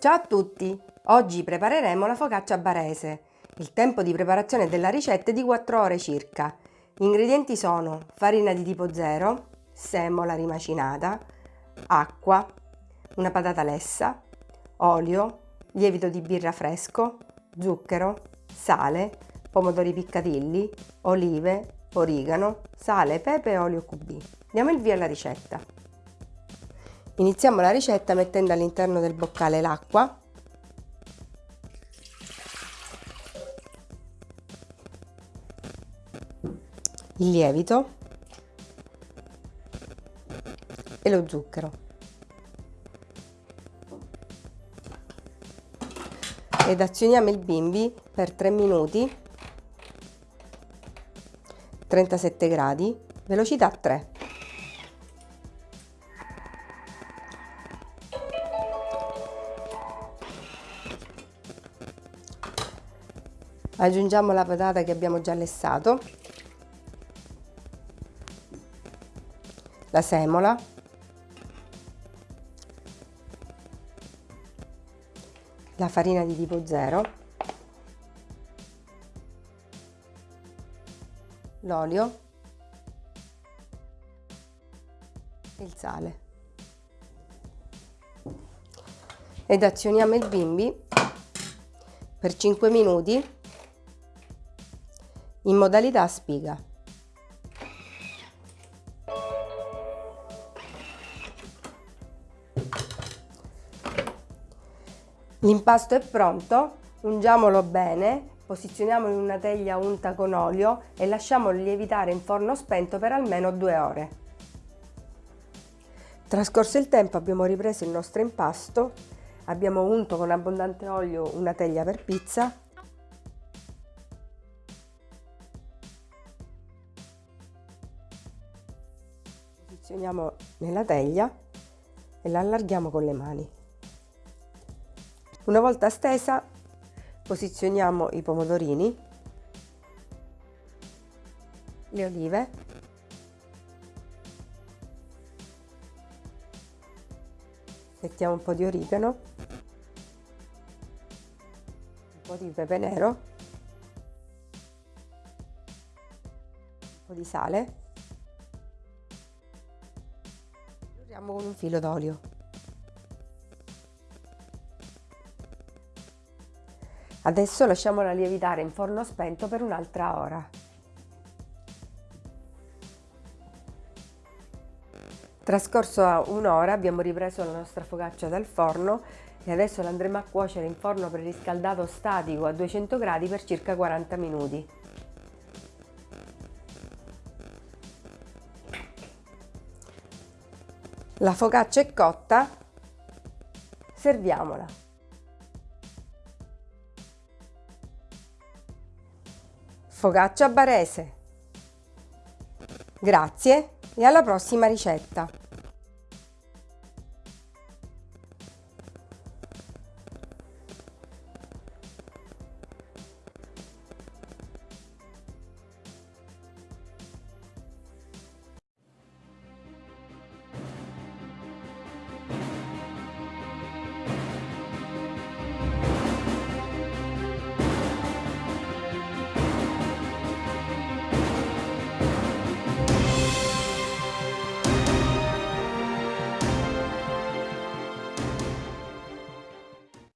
Ciao a tutti! Oggi prepareremo la focaccia barese. Il tempo di preparazione della ricetta è di 4 ore circa. Gli ingredienti sono farina di tipo 0, semola rimacinata, acqua, una patata lessa, olio, lievito di birra fresco, zucchero, sale, pomodori piccatilli, olive, origano, sale, pepe e olio QB. Diamo il via alla ricetta. Iniziamo la ricetta mettendo all'interno del boccale l'acqua, il lievito e lo zucchero. Ed azioniamo il bimbi per 3 minuti 37 gradi, velocità 3. Aggiungiamo la patata che abbiamo già lessato. La semola. La farina di tipo 0 l'olio. E il sale. Ed azioniamo il bimbi per 5 minuti in modalità spiga. L'impasto è pronto, ungiamolo bene, posizioniamolo in una teglia unta con olio e lasciamolo lievitare in forno spento per almeno due ore. Trascorso il tempo abbiamo ripreso il nostro impasto, abbiamo unto con abbondante olio una teglia per pizza posizioniamo nella teglia e la allarghiamo con le mani. Una volta stesa posizioniamo i pomodorini, le olive, mettiamo un po' di origano, un po' di pepe nero, un po' di sale Chiudiamo con un filo d'olio. Adesso lasciamola lievitare in forno spento per un'altra ora. Trascorso un'ora abbiamo ripreso la nostra focaccia dal forno e adesso la andremo a cuocere in forno preriscaldato statico a 200 gradi per circa 40 minuti. La focaccia è cotta, serviamola. Focaccia barese. Grazie e alla prossima ricetta.